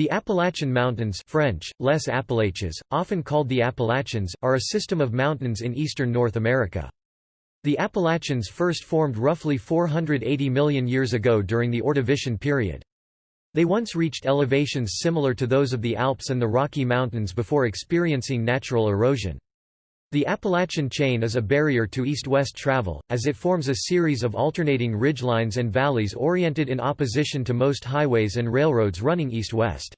The Appalachian Mountains French, Les Appalaches, often called the Appalachians, are a system of mountains in eastern North America. The Appalachians first formed roughly 480 million years ago during the Ordovician period. They once reached elevations similar to those of the Alps and the Rocky Mountains before experiencing natural erosion. The Appalachian chain is a barrier to east-west travel, as it forms a series of alternating ridgelines and valleys oriented in opposition to most highways and railroads running east-west.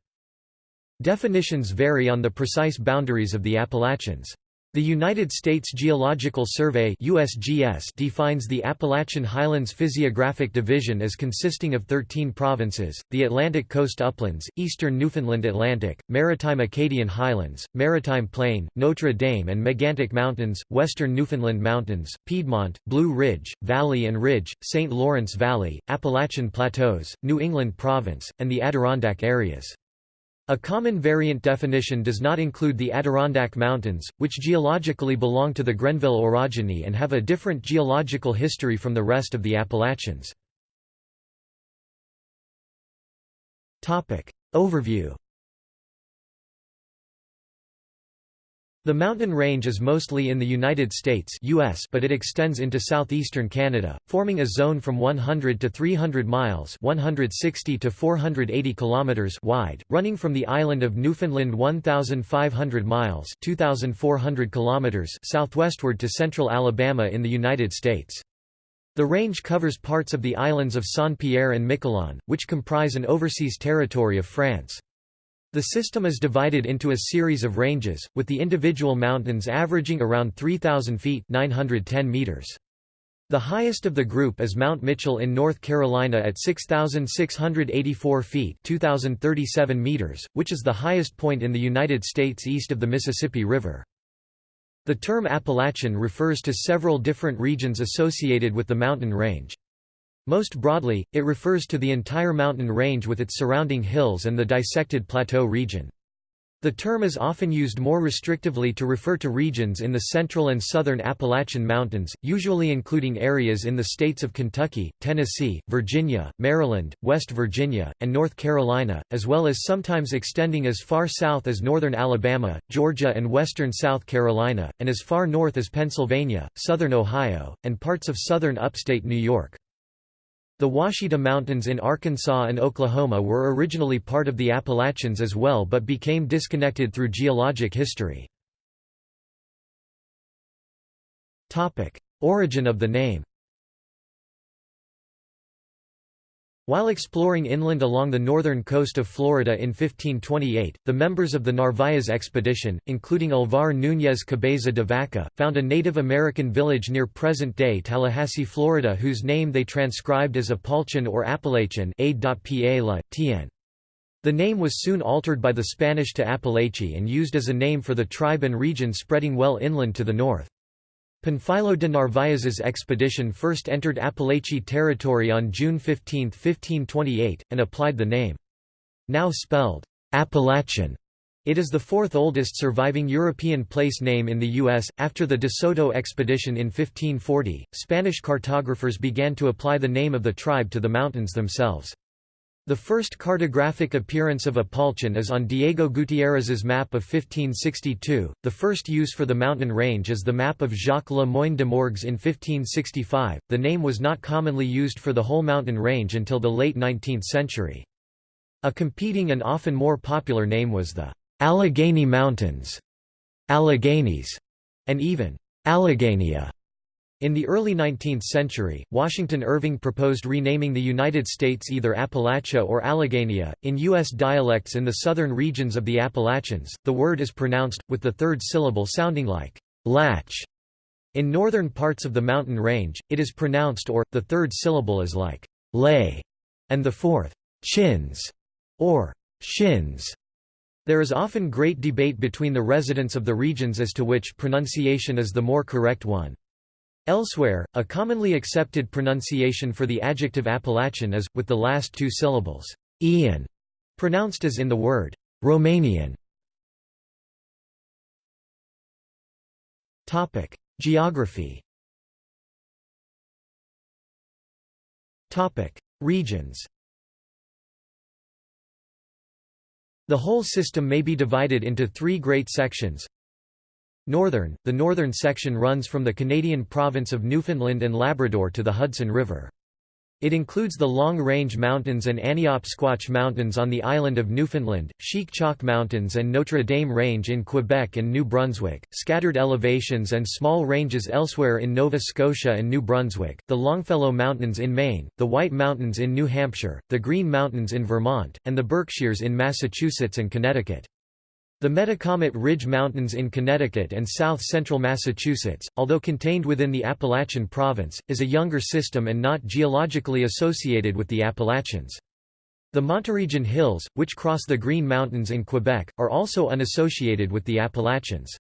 Definitions vary on the precise boundaries of the Appalachians. The United States Geological Survey USGS defines the Appalachian Highlands Physiographic Division as consisting of 13 provinces, the Atlantic Coast Uplands, Eastern Newfoundland Atlantic, Maritime Acadian Highlands, Maritime Plain, Notre Dame and Megantic Mountains, Western Newfoundland Mountains, Piedmont, Blue Ridge, Valley and Ridge, St. Lawrence Valley, Appalachian Plateaus, New England Province, and the Adirondack areas. A common variant definition does not include the Adirondack Mountains, which geologically belong to the Grenville orogeny and have a different geological history from the rest of the Appalachians. Overview The mountain range is mostly in the United States US but it extends into southeastern Canada, forming a zone from 100 to 300 miles 160 to 480 kilometers wide, running from the island of Newfoundland 1,500 miles 2,400 kilometers southwestward to central Alabama in the United States. The range covers parts of the islands of Saint-Pierre and Miquelon, which comprise an overseas territory of France. The system is divided into a series of ranges, with the individual mountains averaging around 3,000 feet 910 meters. The highest of the group is Mount Mitchell in North Carolina at 6,684 feet 2,037 meters, which is the highest point in the United States east of the Mississippi River. The term Appalachian refers to several different regions associated with the mountain range. Most broadly, it refers to the entire mountain range with its surrounding hills and the dissected plateau region. The term is often used more restrictively to refer to regions in the central and southern Appalachian Mountains, usually including areas in the states of Kentucky, Tennessee, Virginia, Maryland, West Virginia, and North Carolina, as well as sometimes extending as far south as northern Alabama, Georgia and western South Carolina, and as far north as Pennsylvania, southern Ohio, and parts of southern upstate New York. The Washita Mountains in Arkansas and Oklahoma were originally part of the Appalachians as well but became disconnected through geologic history. Origin of the name While exploring inland along the northern coast of Florida in 1528, the members of the Narvaez expedition, including Alvar Núñez Cabeza de Vaca, found a Native American village near present-day Tallahassee, Florida whose name they transcribed as Apalchin or Appalachian The name was soon altered by the Spanish to Apalachee and used as a name for the tribe and region spreading well inland to the north. Panfilo de Narvaez's expedition first entered Apalachee territory on June 15, 1528, and applied the name. Now spelled Appalachian. It is the fourth oldest surviving European place name in the U.S. After the De Soto expedition in 1540, Spanish cartographers began to apply the name of the tribe to the mountains themselves. The first cartographic appearance of Apalchin is on Diego Gutiérrez's map of 1562, the first use for the mountain range is the map of Jacques Le Moyne de Morgues in 1565. The name was not commonly used for the whole mountain range until the late 19th century. A competing and often more popular name was the Allegheny Mountains, Alleghenies, and even Alleghenia. In the early 19th century, Washington Irving proposed renaming the United States either Appalachia or Alleghenia. In U.S. dialects in the southern regions of the Appalachians, the word is pronounced, with the third syllable sounding like latch. In northern parts of the mountain range, it is pronounced or, the third syllable is like lay, and the fourth chins, or shins. There is often great debate between the residents of the regions as to which pronunciation is the more correct one. Elsewhere, a commonly accepted pronunciation for the adjective Appalachian is, with the last two syllables, Ian, pronounced as in the word, Romanian. Geography Regions The whole system may be divided into three great sections. Northern – The northern section runs from the Canadian province of Newfoundland and Labrador to the Hudson River. It includes the Long Range Mountains and Annieopsquotch Mountains on the island of Newfoundland, Chic Choc Mountains and Notre Dame Range in Quebec and New Brunswick, scattered elevations and small ranges elsewhere in Nova Scotia and New Brunswick, the Longfellow Mountains in Maine, the White Mountains in New Hampshire, the Green Mountains in Vermont, and the Berkshires in Massachusetts and Connecticut. The Metacomet Ridge Mountains in Connecticut and south-central Massachusetts, although contained within the Appalachian Province, is a younger system and not geologically associated with the Appalachians. The Monteregian Hills, which cross the Green Mountains in Quebec, are also unassociated with the Appalachians.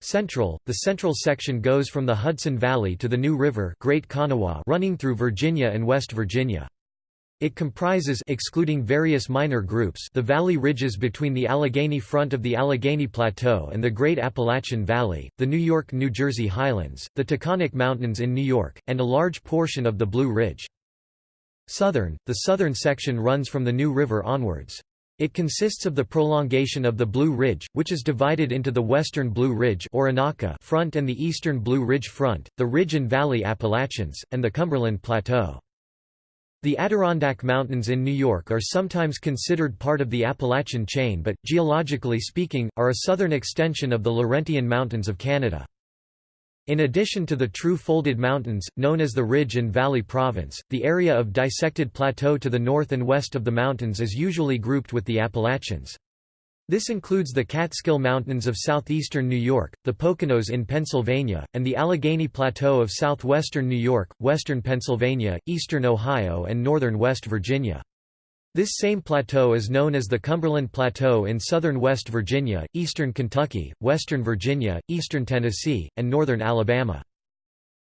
Central, the central section goes from the Hudson Valley to the New River Great Kanawha running through Virginia and West Virginia. It comprises excluding various minor groups the valley ridges between the Allegheny front of the Allegheny Plateau and the Great Appalachian Valley, the New York-New Jersey Highlands, the Taconic Mountains in New York, and a large portion of the Blue Ridge. Southern, the southern section runs from the New River onwards. It consists of the prolongation of the Blue Ridge, which is divided into the western Blue Ridge front and the eastern Blue Ridge front, the Ridge and Valley Appalachians, and the Cumberland Plateau. The Adirondack Mountains in New York are sometimes considered part of the Appalachian chain but, geologically speaking, are a southern extension of the Laurentian Mountains of Canada. In addition to the true folded mountains, known as the Ridge and Valley Province, the area of dissected plateau to the north and west of the mountains is usually grouped with the Appalachians. This includes the Catskill Mountains of southeastern New York, the Poconos in Pennsylvania, and the Allegheny Plateau of southwestern New York, western Pennsylvania, eastern Ohio and northern West Virginia. This same plateau is known as the Cumberland Plateau in southern West Virginia, eastern Kentucky, western Virginia, eastern Tennessee, and northern Alabama.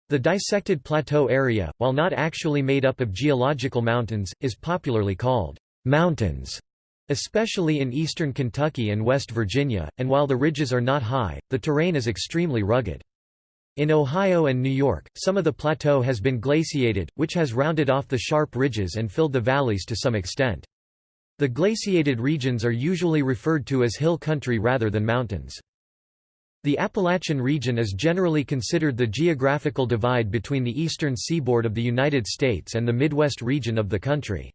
The dissected plateau area, while not actually made up of geological mountains, is popularly called mountains especially in eastern Kentucky and West Virginia, and while the ridges are not high, the terrain is extremely rugged. In Ohio and New York, some of the plateau has been glaciated, which has rounded off the sharp ridges and filled the valleys to some extent. The glaciated regions are usually referred to as hill country rather than mountains. The Appalachian region is generally considered the geographical divide between the eastern seaboard of the United States and the Midwest region of the country.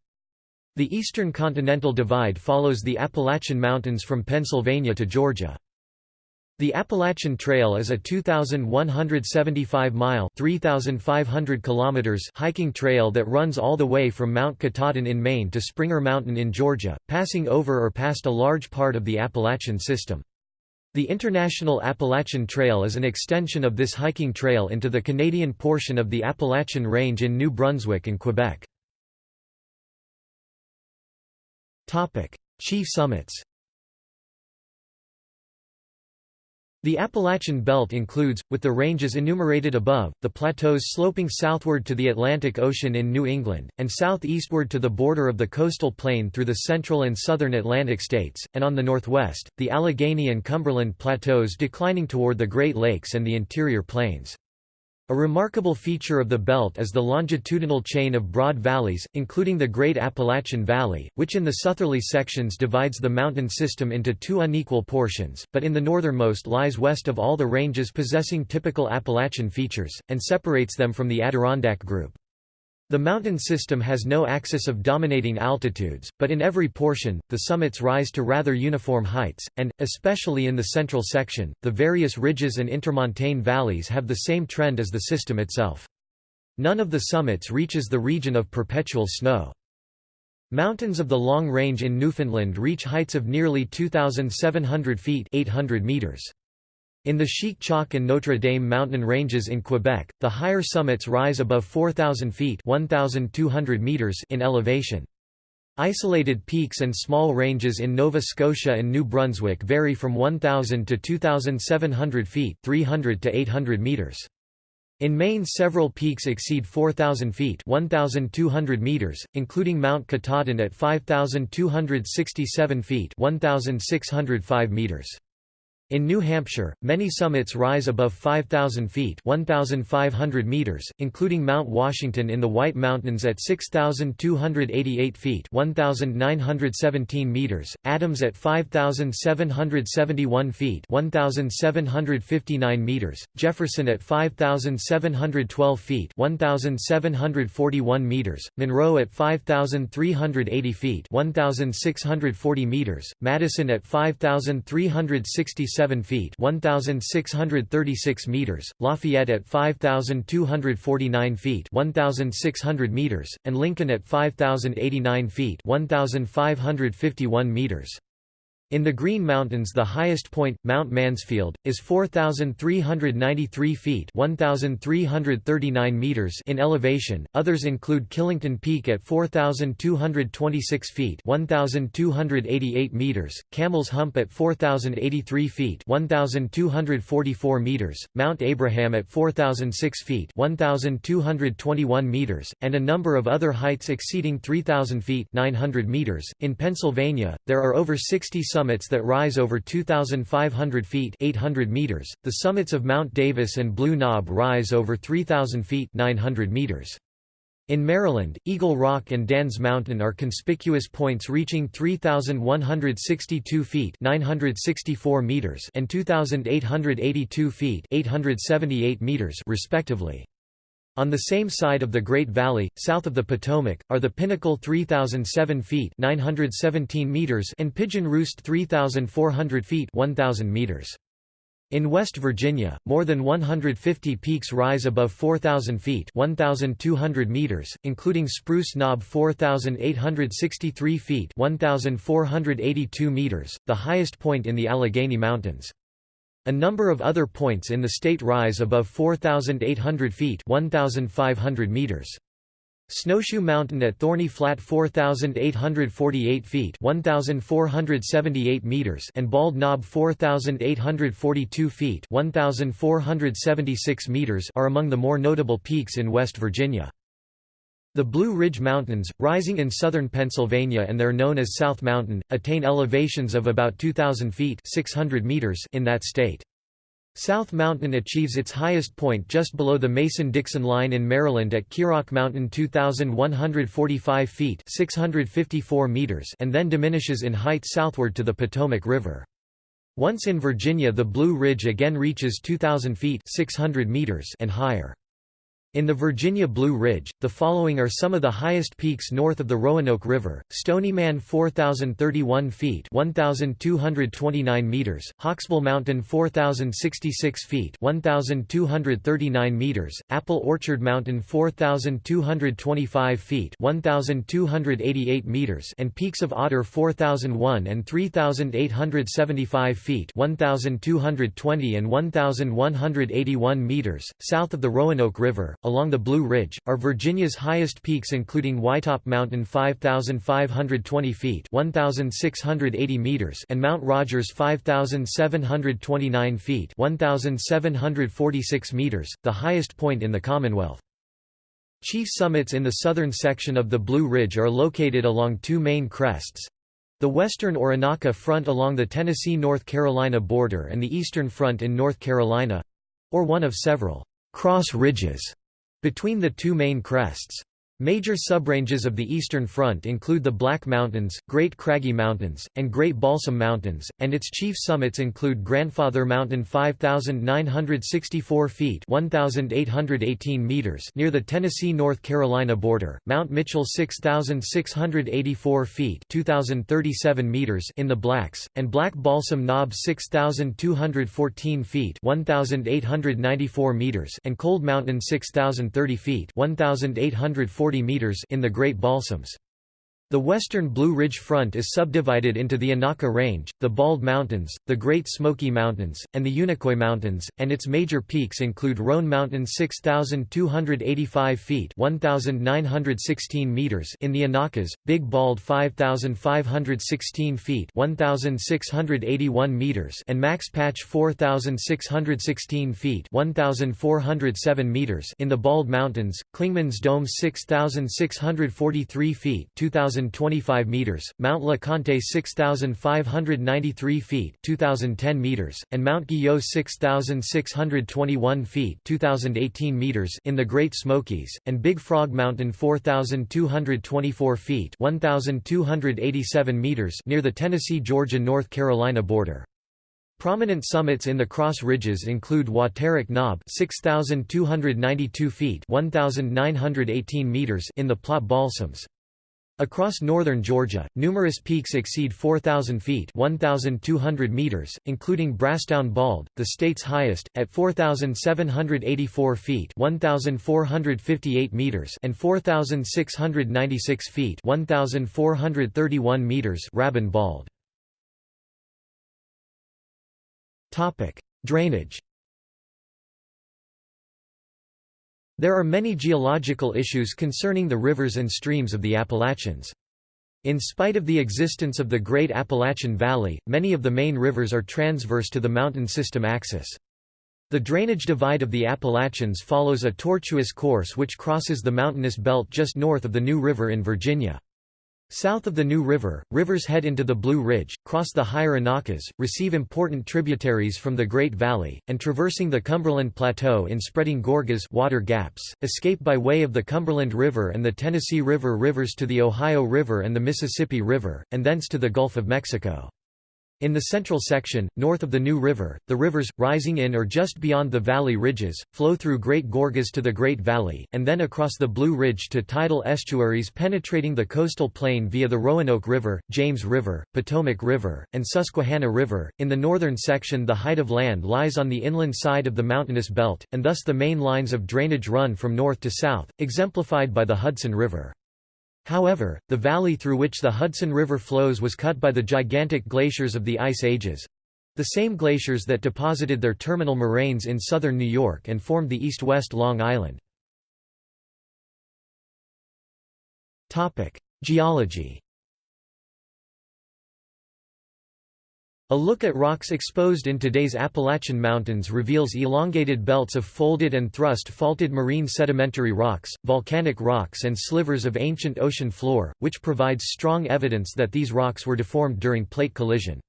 The Eastern Continental Divide follows the Appalachian Mountains from Pennsylvania to Georgia. The Appalachian Trail is a 2,175-mile (3,500 kilometers) hiking trail that runs all the way from Mount Katahdin in Maine to Springer Mountain in Georgia, passing over or past a large part of the Appalachian system. The International Appalachian Trail is an extension of this hiking trail into the Canadian portion of the Appalachian Range in New Brunswick and Quebec. Topic: Chief summits. The Appalachian Belt includes, with the ranges enumerated above, the plateaus sloping southward to the Atlantic Ocean in New England, and southeastward to the border of the coastal plain through the central and southern Atlantic states, and on the northwest, the Allegheny and Cumberland plateaus declining toward the Great Lakes and the interior plains. A remarkable feature of the belt is the longitudinal chain of broad valleys, including the Great Appalachian Valley, which in the southerly sections divides the mountain system into two unequal portions, but in the northernmost lies west of all the ranges possessing typical Appalachian features, and separates them from the Adirondack group. The mountain system has no axis of dominating altitudes, but in every portion, the summits rise to rather uniform heights, and, especially in the central section, the various ridges and intermontane valleys have the same trend as the system itself. None of the summits reaches the region of perpetual snow. Mountains of the Long Range in Newfoundland reach heights of nearly 2,700 feet 800 meters. In the Chic Choc and Notre Dame mountain ranges in Quebec, the higher summits rise above 4,000 feet 1,200 meters in elevation. Isolated peaks and small ranges in Nova Scotia and New Brunswick vary from 1,000 to 2,700 feet 300 to 800 meters. In Maine several peaks exceed 4,000 feet 1,200 meters, including Mount Katahdin at 5,267 feet 1,605 meters. In New Hampshire, many summits rise above 5,000 feet 1,500 meters, including Mount Washington in the White Mountains at 6,288 feet 1,917 meters, Adams at 5,771 feet 1,759 meters, Jefferson at 5,712 feet 1,741 meters, Monroe at 5,380 feet 1,640 meters, Madison at 5,367 7 feet 1636 meters, Lafayette at 5249 feet 1600 meters, and Lincoln at 5089 feet 1551 meters. In the Green Mountains the highest point, Mount Mansfield, is 4,393 feet 1,339 meters in elevation, others include Killington Peak at 4,226 feet 1,288 meters, Camel's Hump at 4,083 feet 1,244 meters, Mount Abraham at 4,006 feet 1,221 meters, and a number of other heights exceeding 3,000 feet 900 meters. .In Pennsylvania, there are over 60 summits that rise over 2,500 feet 800 meters. .The summits of Mount Davis and Blue Knob rise over 3,000 feet 900 meters. In Maryland, Eagle Rock and Dan's Mountain are conspicuous points reaching 3,162 feet 964 meters and 2,882 feet 878 meters respectively. On the same side of the Great Valley, south of the Potomac, are the Pinnacle 3007 feet 917 meters and Pigeon Roost 3400 feet 1000 meters. In West Virginia, more than 150 peaks rise above 4,000 feet 1,200 meters, including Spruce Knob 4,863 feet 1,482 meters, the highest point in the Allegheny Mountains. A number of other points in the state rise above 4,800 feet 1,500 meters. Snowshoe Mountain at Thorny Flat 4,848 feet 1,478 meters and Bald Knob 4,842 feet 1,476 meters are among the more notable peaks in West Virginia. The Blue Ridge Mountains, rising in southern Pennsylvania and they're known as South Mountain, attain elevations of about 2,000 feet 600 meters in that state. South Mountain achieves its highest point just below the Mason-Dixon line in Maryland at Quirauk Mountain 2,145 feet 654 meters and then diminishes in height southward to the Potomac River. Once in Virginia the Blue Ridge again reaches 2,000 feet 600 meters and higher. In the Virginia Blue Ridge, the following are some of the highest peaks north of the Roanoke River, Stonyman 4,031 feet 1,229 meters, Hawksbill Mountain 4,066 feet 1,239 meters, Apple Orchard Mountain 4,225 feet 1,288 meters. And peaks of Otter 4,001 and 3,875 feet 1,220 and 1,181 meters, south of the Roanoke River, along the Blue Ridge, are Virginia's highest peaks including Whitetop Mountain 5,520 feet 1,680 meters and Mount Rogers 5,729 feet 1,746 meters, the highest point in the Commonwealth. Chief summits in the southern section of the Blue Ridge are located along two main crests. The western or Unaka front along the Tennessee-North Carolina border and the eastern front in North Carolina—or one of several cross ridges between the two main crests. Major subranges of the Eastern Front include the Black Mountains, Great Craggy Mountains, and Great Balsam Mountains, and its chief summits include Grandfather Mountain 5,964 feet 1,818 meters near the Tennessee-North Carolina border, Mount Mitchell 6,684 feet 2,037 meters in the Blacks, and Black Balsam Knob 6,214 feet 1,894 meters and Cold Mountain 6,030 feet 1,840 40 meters in the Great Balsams. The western Blue Ridge Front is subdivided into the Unaka Range, the Bald Mountains, the Great Smoky Mountains, and the Unicoi Mountains, and its major peaks include Roan Mountain 6,285 feet 1,916 meters in the Unakas, Big Bald 5,516 feet 1,681 meters and Max Patch 4,616 feet 1,407 meters in the Bald Mountains, Clingman's Dome 6,643 feet 2,000 6025 meters, Mount Le Conte 6593 feet, 2010 meters, and Mount Guyot 6621 feet, 2018 meters in the Great Smokies, and Big Frog Mountain 4224 feet, 1287 meters near the Tennessee-Georgia-North Carolina border. Prominent summits in the Cross Ridges include Waterrock Knob 6292 feet 1918 meters in the Plott Balsams. Across northern Georgia, numerous peaks exceed 4,000 feet 1,200 meters, including Brasstown Bald, the state's highest, at 4,784 feet 1,458 meters and 4,696 feet 1,431 meters Rabun Bald. Drainage. There are many geological issues concerning the rivers and streams of the Appalachians. In spite of the existence of the Great Appalachian Valley, many of the main rivers are transverse to the mountain system axis. The drainage divide of the Appalachians follows a tortuous course which crosses the mountainous belt just north of the New River in Virginia. South of the New River, rivers head into the Blue Ridge, cross the higher Unakas, receive important tributaries from the Great Valley, and traversing the Cumberland Plateau in spreading gorges water gaps, escape by way of the Cumberland River and the Tennessee River rivers to the Ohio River and the Mississippi River, and thence to the Gulf of Mexico. In the central section, north of the New River, the rivers, rising in or just beyond the valley ridges, flow through Great Gorges to the Great Valley, and then across the Blue Ridge to tidal estuaries penetrating the coastal plain via the Roanoke River, James River, Potomac River, and Susquehanna River. In the northern section, the height of land lies on the inland side of the mountainous belt, and thus the main lines of drainage run from north to south, exemplified by the Hudson River. However, the valley through which the Hudson River flows was cut by the gigantic glaciers of the Ice Ages—the same glaciers that deposited their terminal moraines in southern New York and formed the east-west Long Island. Geology A look at rocks exposed in today's Appalachian Mountains reveals elongated belts of folded and thrust faulted marine sedimentary rocks, volcanic rocks and slivers of ancient ocean floor, which provides strong evidence that these rocks were deformed during plate collision.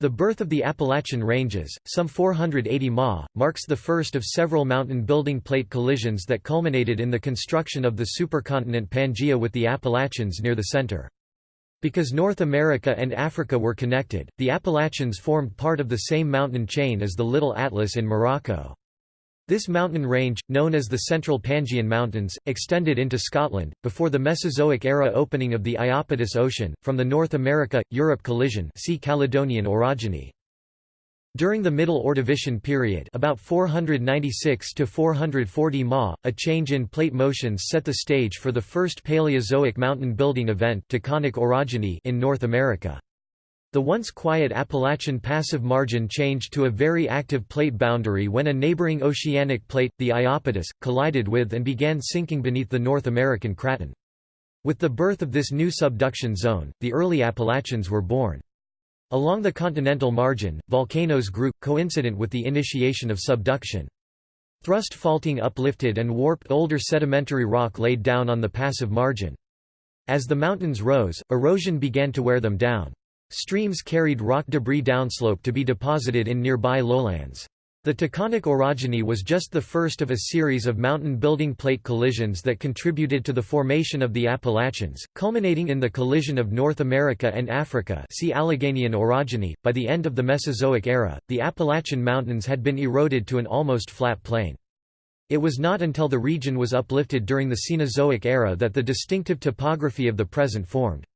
The birth of the Appalachian Ranges, some 480 ma, marks the first of several mountain-building plate collisions that culminated in the construction of the supercontinent Pangaea with the Appalachians near the center. Because North America and Africa were connected, the Appalachians formed part of the same mountain chain as the Little Atlas in Morocco. This mountain range, known as the Central Pangaean Mountains, extended into Scotland, before the Mesozoic era opening of the Iapetus Ocean, from the North America-Europe collision see Caledonian orogeny. During the Middle Ordovician period about 496 to 440 Ma, a change in plate motions set the stage for the first Paleozoic mountain building event Taconic orogeny in North America. The once quiet Appalachian passive margin changed to a very active plate boundary when a neighboring oceanic plate, the Iapetus, collided with and began sinking beneath the North American craton. With the birth of this new subduction zone, the early Appalachians were born. Along the continental margin, volcanoes grew, coincident with the initiation of subduction. Thrust faulting uplifted and warped older sedimentary rock laid down on the passive margin. As the mountains rose, erosion began to wear them down. Streams carried rock debris downslope to be deposited in nearby lowlands. The Taconic orogeny was just the first of a series of mountain-building plate collisions that contributed to the formation of the Appalachians, culminating in the collision of North America and Africa see Alleghanian orogeny. By the end of the Mesozoic era, the Appalachian Mountains had been eroded to an almost flat plain. It was not until the region was uplifted during the Cenozoic era that the distinctive topography of the present formed.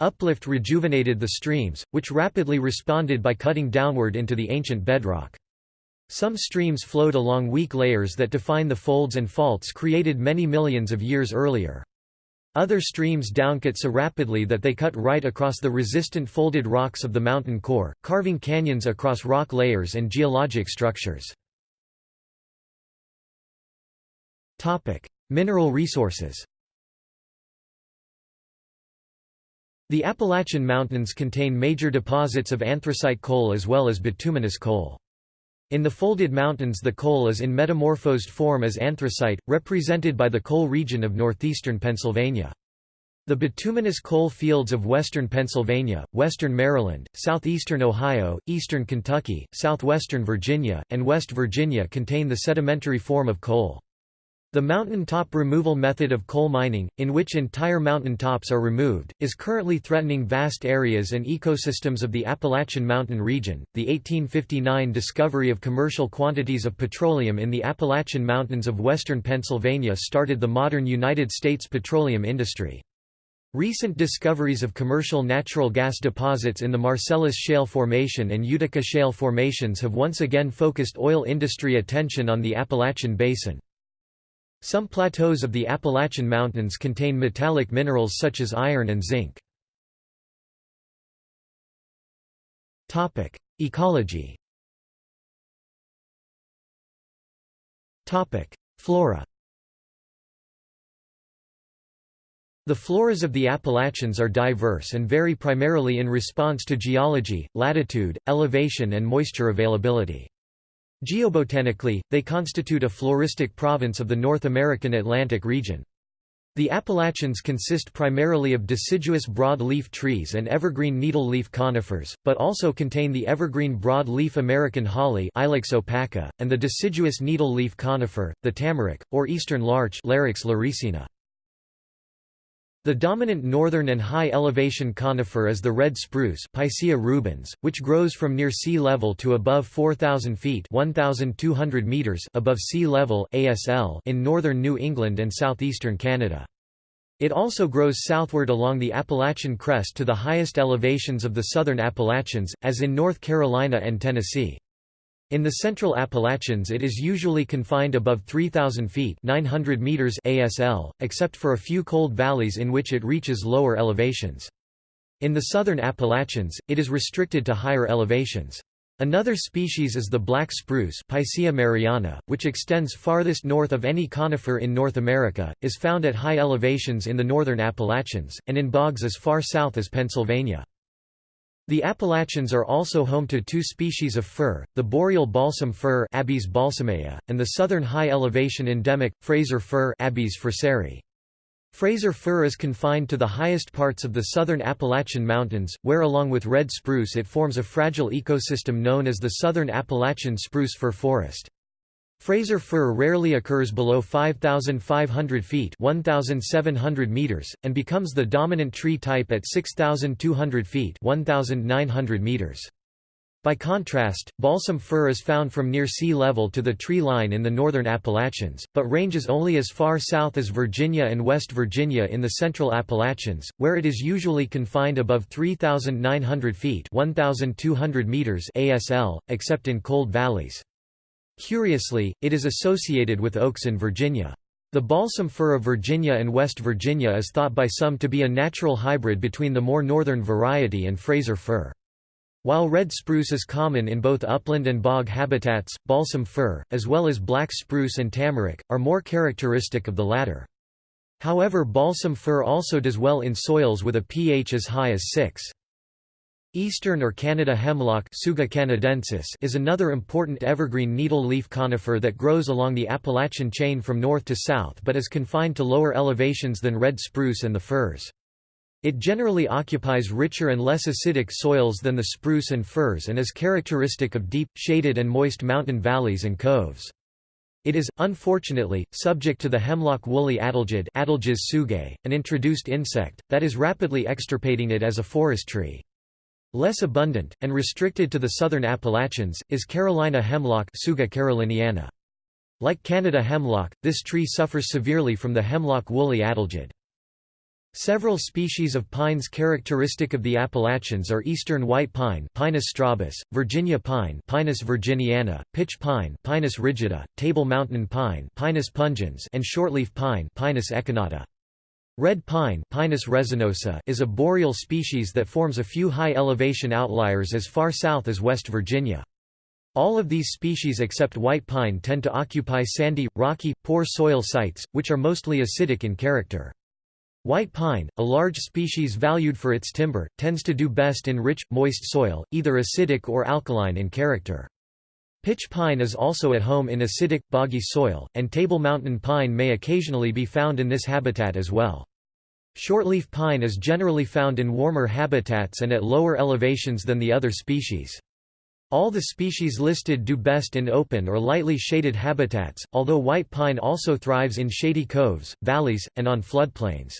Uplift rejuvenated the streams, which rapidly responded by cutting downward into the ancient bedrock. Some streams flowed along weak layers that define the folds and faults created many millions of years earlier. Other streams downcut so rapidly that they cut right across the resistant folded rocks of the mountain core, carving canyons across rock layers and geologic structures. Mineral resources The Appalachian Mountains contain major deposits of anthracite coal as well as bituminous coal. In the folded mountains the coal is in metamorphosed form as anthracite, represented by the coal region of northeastern Pennsylvania. The bituminous coal fields of western Pennsylvania, western Maryland, southeastern Ohio, eastern Kentucky, southwestern Virginia, and West Virginia contain the sedimentary form of coal. The mountaintop removal method of coal mining, in which entire mountaintops are removed, is currently threatening vast areas and ecosystems of the Appalachian Mountain region. The 1859 discovery of commercial quantities of petroleum in the Appalachian Mountains of western Pennsylvania started the modern United States petroleum industry. Recent discoveries of commercial natural gas deposits in the Marcellus Shale Formation and Utica Shale formations have once again focused oil industry attention on the Appalachian Basin. Some plateaus of the Appalachian Mountains contain metallic minerals such as iron and zinc. Ecology Flora The floras of the Appalachians are diverse and vary primarily in response to geology, latitude, elevation and moisture availability. Geobotanically, they constitute a floristic province of the North American Atlantic region. The Appalachians consist primarily of deciduous broad-leaf trees and evergreen needle-leaf conifers, but also contain the evergreen broad-leaf American holly Ilex opaca, and the deciduous needle-leaf conifer, the tamarack, or eastern larch Larix laricina. The dominant northern and high-elevation conifer is the red spruce Picea rubens, which grows from near sea level to above 4,000 feet 1,200 meters above sea level ASL in northern New England and southeastern Canada. It also grows southward along the Appalachian crest to the highest elevations of the southern Appalachians, as in North Carolina and Tennessee. In the central Appalachians it is usually confined above 3,000 feet 900 meters ASL, except for a few cold valleys in which it reaches lower elevations. In the southern Appalachians, it is restricted to higher elevations. Another species is the black spruce Picea mariana, which extends farthest north of any conifer in North America, is found at high elevations in the northern Appalachians, and in bogs as far south as Pennsylvania. The Appalachians are also home to two species of fir, the boreal balsam fir Abies balsamea, and the southern high-elevation endemic, Fraser fir Abies fraseri. Fraser fir is confined to the highest parts of the southern Appalachian Mountains, where along with red spruce it forms a fragile ecosystem known as the Southern Appalachian Spruce Fir Forest. Fraser fir rarely occurs below 5,500 feet 1,700 meters, and becomes the dominant tree type at 6,200 feet 1,900 meters. By contrast, balsam fir is found from near sea level to the tree line in the northern Appalachians, but ranges only as far south as Virginia and West Virginia in the central Appalachians, where it is usually confined above 3,900 feet 1,200 meters ASL, except in cold valleys. Curiously, it is associated with oaks in Virginia. The balsam fir of Virginia and West Virginia is thought by some to be a natural hybrid between the more northern variety and Fraser fir. While red spruce is common in both upland and bog habitats, balsam fir, as well as black spruce and tamarack, are more characteristic of the latter. However balsam fir also does well in soils with a pH as high as 6. Eastern or Canada hemlock Tsuga canadensis is another important evergreen needle-leaf conifer that grows along the Appalachian chain from north to south but is confined to lower elevations than red spruce and the firs. It generally occupies richer and less acidic soils than the spruce and firs and is characteristic of deep, shaded and moist mountain valleys and coves. It is, unfortunately, subject to the hemlock woolly adelgid an introduced insect, that is rapidly extirpating it as a forest tree. Less abundant, and restricted to the southern Appalachians, is Carolina hemlock Tsuga caroliniana. Like Canada hemlock, this tree suffers severely from the hemlock woolly adelgid. Several species of pines characteristic of the Appalachians are eastern white pine Pinus strobus, Virginia pine Pinus virginiana, pitch pine Pinus rigida, table mountain pine Pinus pungens and shortleaf pine Pinus echinata. Red pine Pinus resinosa is a boreal species that forms a few high-elevation outliers as far south as West Virginia. All of these species except white pine tend to occupy sandy, rocky, poor soil sites, which are mostly acidic in character. White pine, a large species valued for its timber, tends to do best in rich, moist soil, either acidic or alkaline in character. Pitch pine is also at home in acidic, boggy soil, and table mountain pine may occasionally be found in this habitat as well. Shortleaf pine is generally found in warmer habitats and at lower elevations than the other species. All the species listed do best in open or lightly shaded habitats, although white pine also thrives in shady coves, valleys, and on floodplains.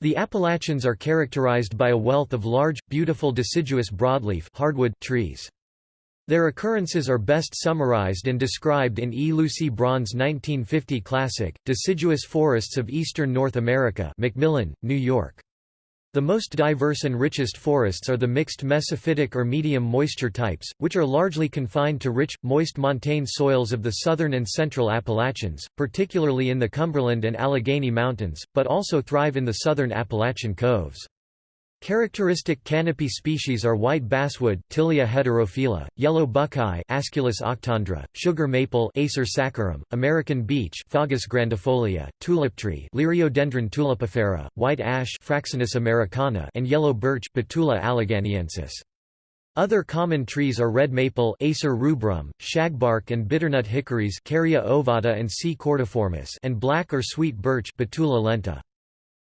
The Appalachians are characterized by a wealth of large, beautiful deciduous broadleaf hardwood trees. Their occurrences are best summarized and described in E. Lucy Braun's 1950 classic, Deciduous Forests of Eastern North America Macmillan, New York. The most diverse and richest forests are the mixed mesophytic or medium moisture types, which are largely confined to rich, moist montane soils of the southern and central Appalachians, particularly in the Cumberland and Allegheny Mountains, but also thrive in the southern Appalachian coves. Characteristic canopy species are white basswood Tilia heterophylla, yellow buckeye Aesculus octandra, sugar maple Acer saccharum, American beech Fagus grandifolia, tulip tree Liriodendron tulipifera, white ash Fraxinus americana and yellow birch Betula alleghaniensis. Other common trees are red maple Acer rubrum, shagbark and bitternut hickories Carya ovata and C. cordiformis and black or sweet birch Betula lenta.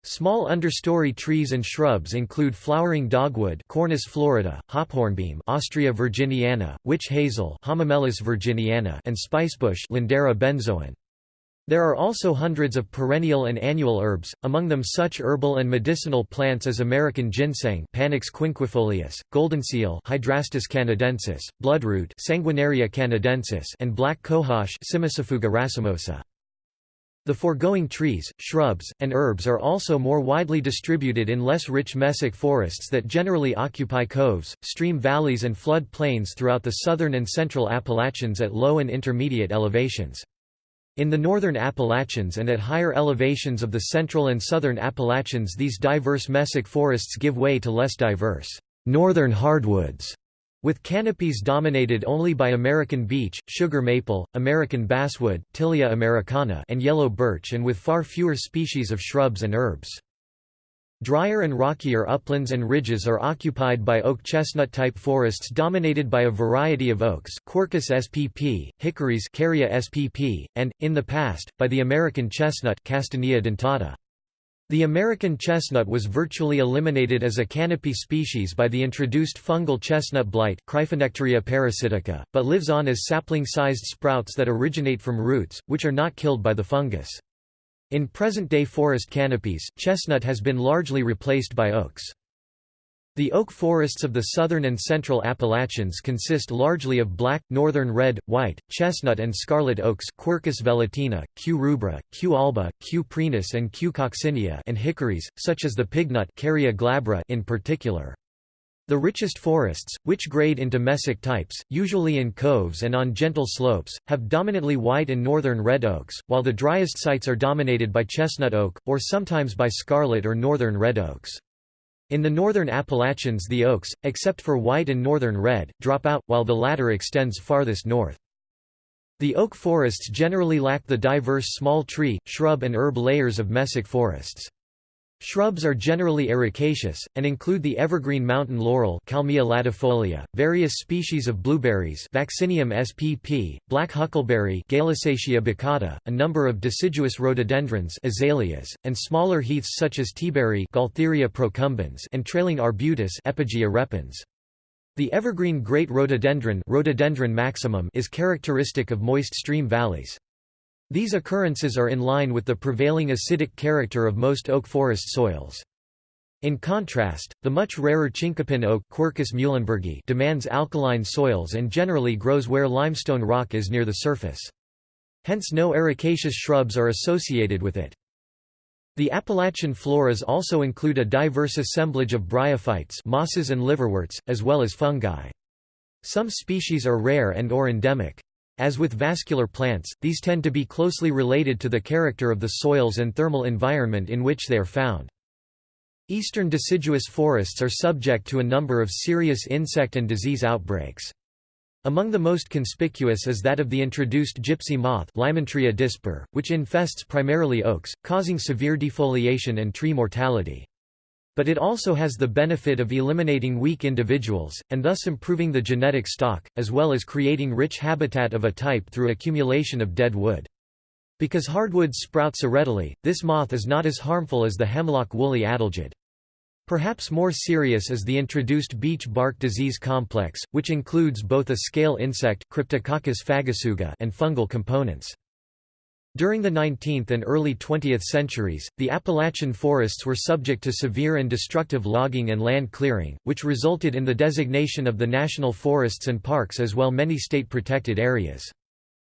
Small understory trees and shrubs include flowering dogwood Cornus florida, hophornbeam Ostrya virginiana, witch hazel Hamamelis virginiana and spicebush Lindera benzoin. There are also hundreds of perennial and annual herbs, among them such herbal and medicinal plants as American ginseng Panax quinquefolius, goldenseal Hydrastis canadensis, bloodroot Sanguinaria canadensis and black cohosh Cimicifuga racemosa. The foregoing trees, shrubs, and herbs are also more widely distributed in less rich mesic forests that generally occupy coves, stream valleys and flood plains throughout the southern and central Appalachians at low and intermediate elevations. In the northern Appalachians and at higher elevations of the central and southern Appalachians these diverse mesic forests give way to less diverse, northern hardwoods with canopies dominated only by American beech, sugar maple, American basswood, Tilia americana and yellow birch and with far fewer species of shrubs and herbs. Drier and rockier uplands and ridges are occupied by oak chestnut-type forests dominated by a variety of oaks Quercus spp, hickories Carya spp, and, in the past, by the American chestnut Castanea dentata. The American chestnut was virtually eliminated as a canopy species by the introduced fungal chestnut blight parasitica, but lives on as sapling-sized sprouts that originate from roots, which are not killed by the fungus. In present-day forest canopies, chestnut has been largely replaced by oaks. The oak forests of the southern and central Appalachians consist largely of black, northern red, white, chestnut and scarlet oaks Quercus velutina, Q. rubra, Q. alba, Q. prinus and Q. coccinea and hickories, such as the pignut glabra in particular. The richest forests, which grade into mesic types, usually in coves and on gentle slopes, have dominantly white and northern red oaks, while the driest sites are dominated by chestnut oak, or sometimes by scarlet or northern red oaks. In the northern Appalachians the oaks, except for white and northern red, drop out, while the latter extends farthest north. The oak forests generally lack the diverse small tree, shrub and herb layers of mesic forests. Shrubs are generally ericaceous, and include the evergreen mountain laurel Kalmia latifolia, various species of blueberries Vaccinium spp, black huckleberry baccata, a number of deciduous rhododendrons azaleas, and smaller heaths such as teaberry Gaultheria procumbens and trailing arbutus Epigaea repens. The evergreen great rhododendron, rhododendron maximum is characteristic of moist stream valleys. These occurrences are in line with the prevailing acidic character of most oak forest soils. In contrast, the much rarer chinkapin oak Quercus muhlenbergii demands alkaline soils and generally grows where limestone rock is near the surface. Hence no ericaceous shrubs are associated with it. The Appalachian floras also include a diverse assemblage of bryophytes mosses and liverworts, as well as fungi. Some species are rare and or endemic. As with vascular plants, these tend to be closely related to the character of the soils and thermal environment in which they are found. Eastern deciduous forests are subject to a number of serious insect and disease outbreaks. Among the most conspicuous is that of the introduced gypsy moth dispar, which infests primarily oaks, causing severe defoliation and tree mortality. But it also has the benefit of eliminating weak individuals, and thus improving the genetic stock, as well as creating rich habitat of a type through accumulation of dead wood. Because hardwoods sprout so readily, this moth is not as harmful as the hemlock woolly adelgid. Perhaps more serious is the introduced beech bark disease complex, which includes both a scale insect Cryptococcus and fungal components. During the 19th and early 20th centuries, the Appalachian forests were subject to severe and destructive logging and land clearing, which resulted in the designation of the national forests and parks as well many state-protected areas.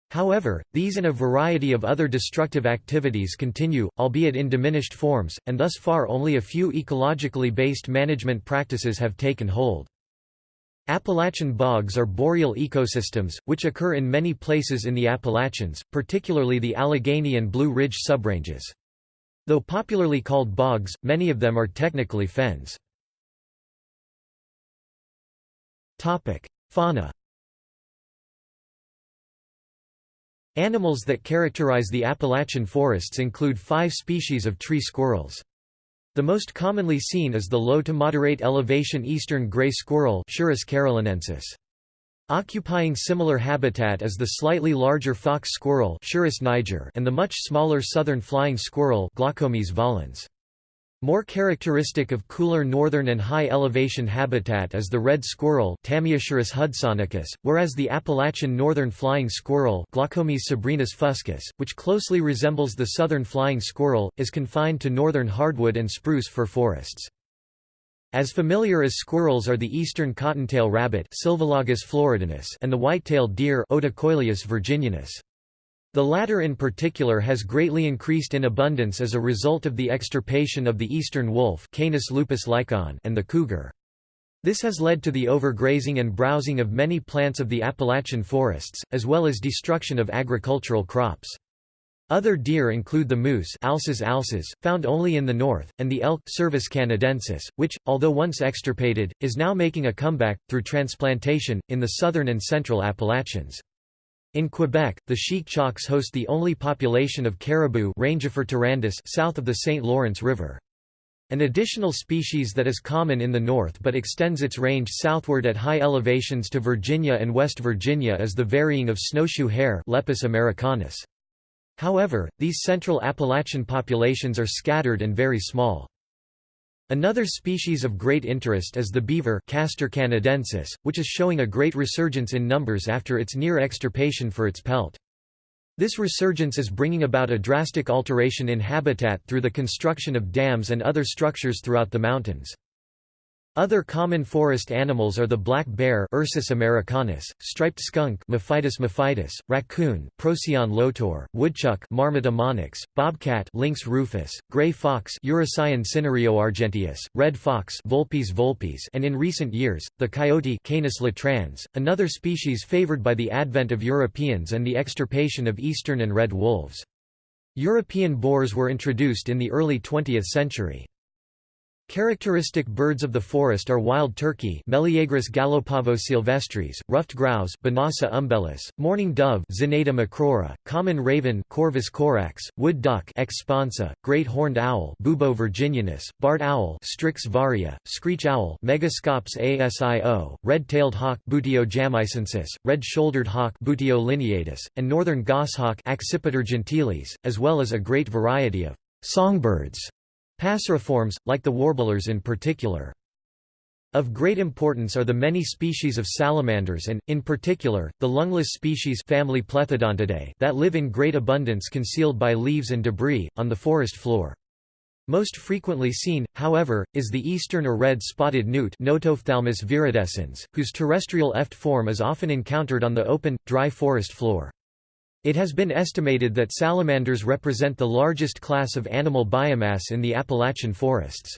However, these and a variety of other destructive activities continue, albeit in diminished forms, and thus far only a few ecologically based management practices have taken hold. Appalachian bogs are boreal ecosystems, which occur in many places in the Appalachians, particularly the Allegheny and Blue Ridge subranges. Though popularly called bogs, many of them are technically fens. Fauna Animals that characterize the Appalachian forests include five species of tree squirrels. The most commonly seen is the low to moderate elevation eastern gray squirrel carolinensis. Occupying similar habitat is the slightly larger fox squirrel niger and the much smaller southern flying squirrel Glaucomys volans. More characteristic of cooler northern and high-elevation habitat is the red squirrel hudsonicus, whereas the Appalachian northern flying squirrel fuscus, which closely resembles the southern flying squirrel, is confined to northern hardwood and spruce fir forests. As familiar as squirrels are the eastern cottontail rabbit and the white-tailed deer virginianus. The latter in particular has greatly increased in abundance as a result of the extirpation of the eastern wolf Canis lupus lycaon and the cougar. This has led to the overgrazing and browsing of many plants of the Appalachian forests, as well as destruction of agricultural crops. Other deer include the moose Alces alces, found only in the north, and the elk Cervus canadensis, which, although once extirpated, is now making a comeback, through transplantation, in the southern and central Appalachians. In Quebec, the Chic-Chocs host the only population of caribou south of the St. Lawrence River. An additional species that is common in the north but extends its range southward at high elevations to Virginia and West Virginia is the varying of snowshoe hare Lepus americanus. However, these central Appalachian populations are scattered and very small. Another species of great interest is the beaver Castor canadensis, which is showing a great resurgence in numbers after its near extirpation for its pelt. This resurgence is bringing about a drastic alteration in habitat through the construction of dams and other structures throughout the mountains. Other common forest animals are the black bear Ursus americanus, striped skunk Mephitis mephitis, raccoon Procyon lotor, woodchuck Marmota monax, bobcat Lynx rufus, gray fox Urocyon cinereoargenteus, red fox Vulpes vulpes and in recent years, the coyote Canis latrans, another species favored by the advent of Europeans and the extirpation of eastern and red wolves. European boars were introduced in the early 20th century. Characteristic birds of the forest are wild turkey Meleagris gallopavo-silvestris, ruffed grouse Bonasa umbellus, mourning dove Zenaida macroura, common raven Corvus corax, wood duck Aix sponsa, great horned owl Bubo virginianus, barred owl Strix varia, screech owl Megascops asio, red-tailed hawk Buteo jamaicensis, red-shouldered hawk Buteo lineatus, and northern goshawk Accipiter gentilis, as well as a great variety of songbirds Passeriformes, like the warblers in particular. Of great importance are the many species of salamanders and, in particular, the lungless species family Plethodontidae that live in great abundance concealed by leaves and debris, on the forest floor. Most frequently seen, however, is the eastern or red-spotted newt viridescens, whose terrestrial eft form is often encountered on the open, dry forest floor. It has been estimated that salamanders represent the largest class of animal biomass in the Appalachian forests.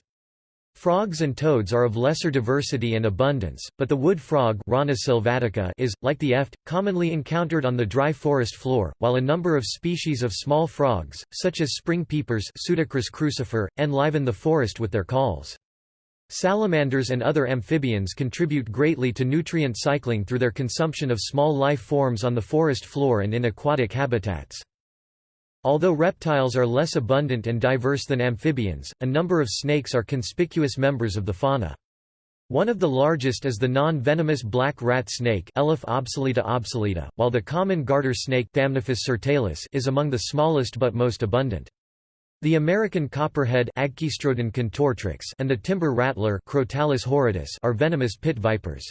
Frogs and toads are of lesser diversity and abundance, but the wood frog Rana sylvatica is, like the eft, commonly encountered on the dry forest floor, while a number of species of small frogs, such as spring peepers crucifer, enliven the forest with their calls. Salamanders and other amphibians contribute greatly to nutrient cycling through their consumption of small life forms on the forest floor and in aquatic habitats. Although reptiles are less abundant and diverse than amphibians, a number of snakes are conspicuous members of the fauna. One of the largest is the non-venomous black rat snake Elaphe obsoleta obsoleta, while the common garter snake Thamnophis is among the smallest but most abundant. The American copperhead and the timber rattler horridus are venomous pit vipers.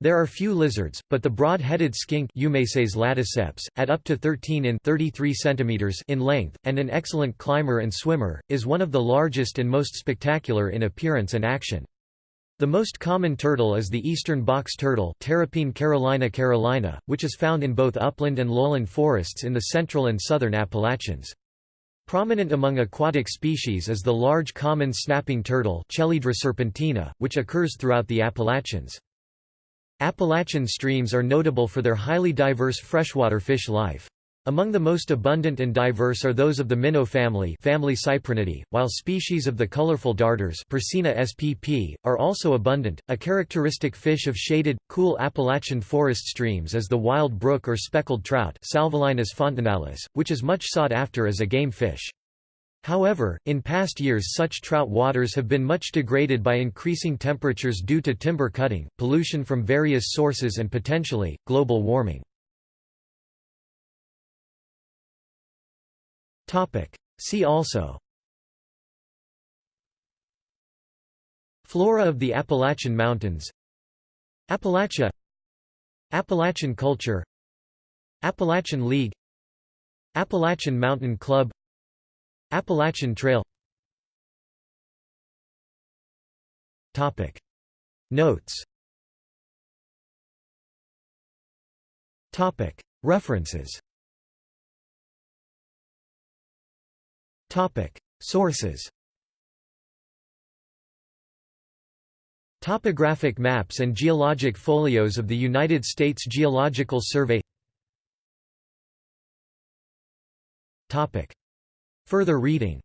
There are few lizards, but the broad-headed skink laticeps, at up to 13 in 33 cm in length, and an excellent climber and swimmer, is one of the largest and most spectacular in appearance and action. The most common turtle is the eastern box turtle Terrapene carolina carolina, which is found in both upland and lowland forests in the central and southern Appalachians. Prominent among aquatic species is the large common snapping turtle serpentina, which occurs throughout the Appalachians. Appalachian streams are notable for their highly diverse freshwater fish life. Among the most abundant and diverse are those of the minnow family, family Cyprinidae, while species of the colorful darters Percina spp, are also abundant. A characteristic fish of shaded, cool Appalachian forest streams is the wild brook or speckled trout Salvelinus fontinalis, which is much sought after as a game fish. However, in past years such trout waters have been much degraded by increasing temperatures due to timber cutting, pollution from various sources and potentially, global warming. See also. Flora of the Appalachian Mountains. Appalachia. Appalachian culture. Appalachian League. Appalachian Mountain Club. Appalachian Trail. Topic. Notes. Topic. References Sources. Topographic maps and geologic folios of the United States Geological Survey. Topic. Further reading.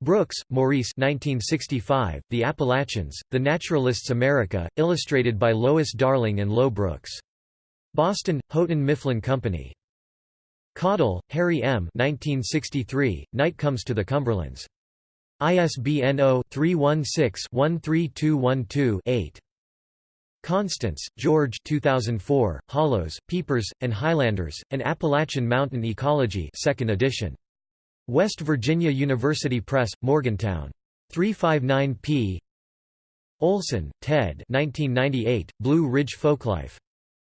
Brooks, Maurice 1965, The Appalachians, The Naturalists America, illustrated by Lois Darling and Lo Brooks. Boston, Houghton Mifflin Company. Caudill, Harry M. 1963, Night Comes to the Cumberlands. ISBN 0-316-13212-8. Constantz, George 2004, Hollows, Peepers, and Highlanders, An Appalachian Mountain Ecology 2nd edition. West Virginia University Press, Morgantown. 359 p. Olson, Ted 1998, Blue Ridge Folklife.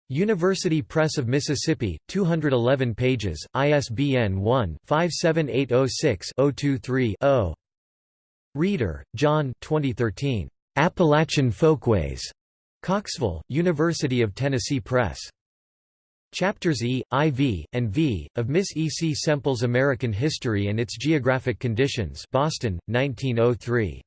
University Press of Mississippi, 211 pages, ISBN 1-57806-023-0. Rehder, John 2013. Appalachian Folkways. Knoxville, University of Tennessee Press. Chapters E, IV, and V, of Miss E. C. Semple's American History and Its Geographic Conditions Boston, 1903.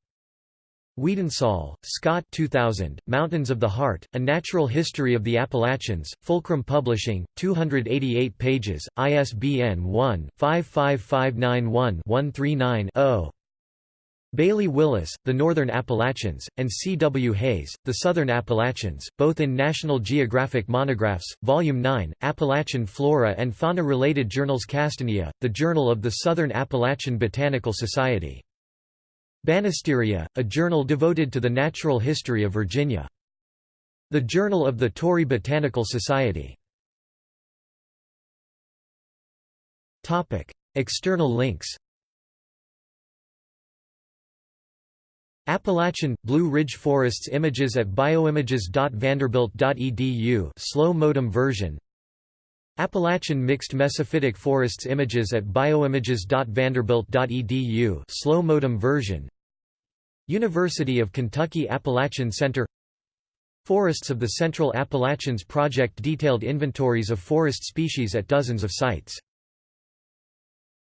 Weidensaul, Scott 2000, Mountains of the Heart, A Natural History of the Appalachians, Fulcrum Publishing, 288 pages, ISBN 1-55591-139-0. Bailey Willis, The Northern Appalachians, and C. W. Hayes, The Southern Appalachians, both in National Geographic Monographs, Volume 9, Appalachian Flora and Fauna-related journals Castanea, The Journal of the Southern Appalachian Botanical Society. Banisteria, a journal devoted to the natural history of Virginia. The Journal of the Torrey Botanical Society. External links Appalachian, Blue Ridge Forests images at bioimages.vanderbilt.edu slow modem version Appalachian Mixed Mesophytic Forests images at bioimages.vanderbilt.edu slow modem version. University of Kentucky Appalachian Center. Forests of the Central Appalachians Project detailed inventories of forest species at dozens of sites